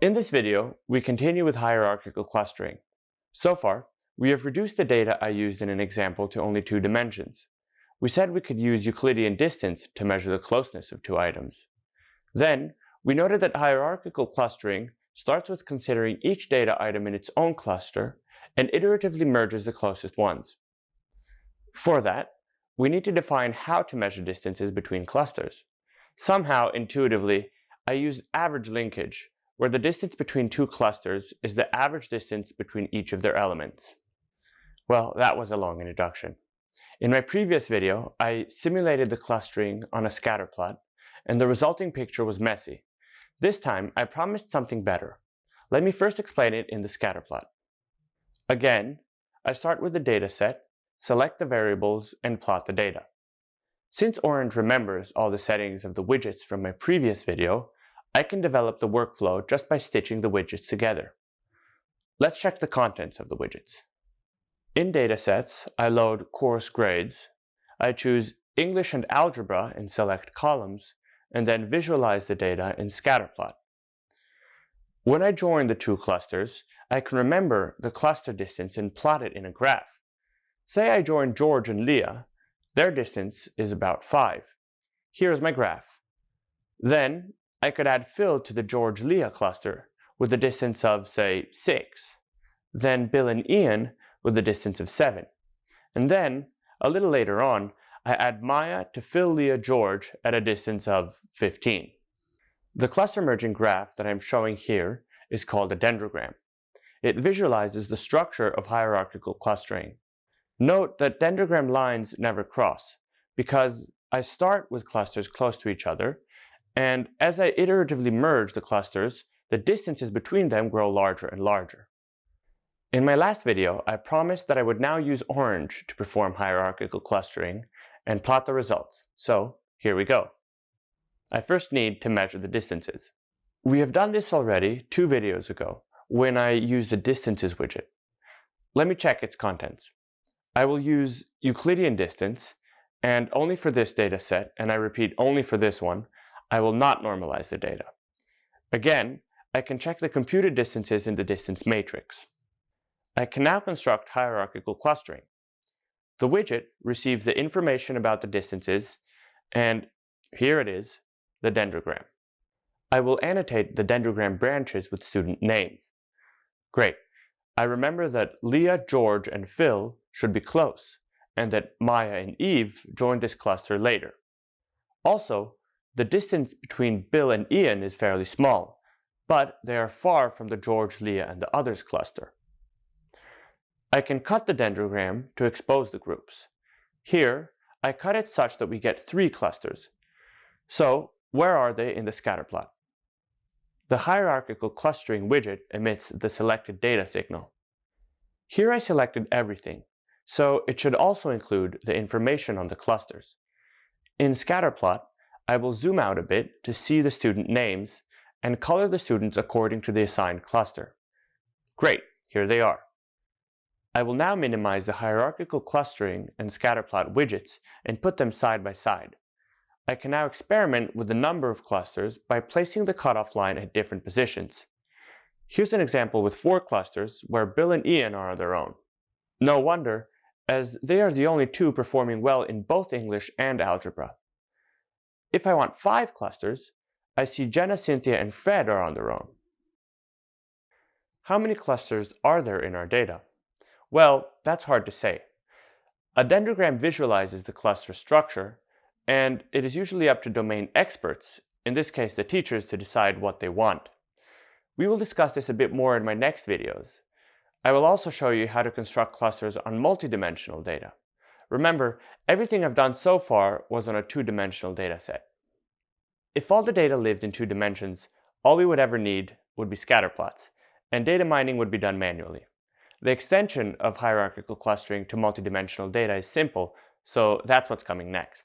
In this video, we continue with hierarchical clustering. So far, we have reduced the data I used in an example to only two dimensions. We said we could use Euclidean distance to measure the closeness of two items. Then, we noted that hierarchical clustering starts with considering each data item in its own cluster and iteratively merges the closest ones. For that, we need to define how to measure distances between clusters. Somehow, intuitively, I used average linkage, where the distance between two clusters is the average distance between each of their elements. Well, that was a long introduction. In my previous video, I simulated the clustering on a scatter plot, and the resulting picture was messy. This time, I promised something better. Let me first explain it in the scatter plot. Again, I start with the dataset, select the variables, and plot the data. Since Orange remembers all the settings of the widgets from my previous video, I can develop the workflow just by stitching the widgets together. Let's check the contents of the widgets. In datasets, I load course grades. I choose English and Algebra and select columns, and then visualize the data in scatterplot. When I join the two clusters, I can remember the cluster distance and plot it in a graph. Say I join George and Leah, their distance is about 5. Here's my graph. Then I could add Phil to the George-Leah cluster with a distance of, say, 6. Then Bill and Ian with a distance of 7. And then, a little later on, I add Maya to Phil, Leah, George at a distance of 15. The cluster merging graph that I'm showing here is called a dendrogram. It visualizes the structure of hierarchical clustering. Note that dendrogram lines never cross because I start with clusters close to each other and as I iteratively merge the clusters, the distances between them grow larger and larger. In my last video, I promised that I would now use Orange to perform hierarchical clustering and plot the results, so here we go. I first need to measure the distances. We have done this already two videos ago when I used the distances widget. Let me check its contents. I will use Euclidean distance and only for this data set, and I repeat only for this one, I will not normalize the data. Again, I can check the computed distances in the distance matrix. I can now construct hierarchical clustering. The widget receives the information about the distances, and here it is, the dendrogram. I will annotate the dendrogram branches with student names. Great. I remember that Leah, George, and Phil should be close, and that Maya and Eve joined this cluster later. Also, the distance between Bill and Ian is fairly small, but they are far from the George, Leah, and the others cluster. I can cut the dendrogram to expose the groups. Here, I cut it such that we get three clusters. So, where are they in the scatterplot? The hierarchical clustering widget emits the selected data signal. Here I selected everything, so it should also include the information on the clusters. In scatterplot, I will zoom out a bit to see the student names and color the students according to the assigned cluster. Great, here they are. I will now minimize the hierarchical clustering and scatterplot widgets and put them side by side. I can now experiment with the number of clusters by placing the cutoff line at different positions. Here's an example with four clusters where Bill and Ian are on their own. No wonder, as they are the only two performing well in both English and algebra. If I want five clusters, I see Jenna, Cynthia, and Fred are on their own. How many clusters are there in our data? Well, that's hard to say. A dendrogram visualizes the cluster structure, and it is usually up to domain experts, in this case the teachers, to decide what they want. We will discuss this a bit more in my next videos. I will also show you how to construct clusters on multidimensional data. Remember, everything I've done so far was on a two-dimensional dataset. If all the data lived in two dimensions, all we would ever need would be scatterplots, and data mining would be done manually. The extension of hierarchical clustering to multidimensional data is simple, so that's what's coming next.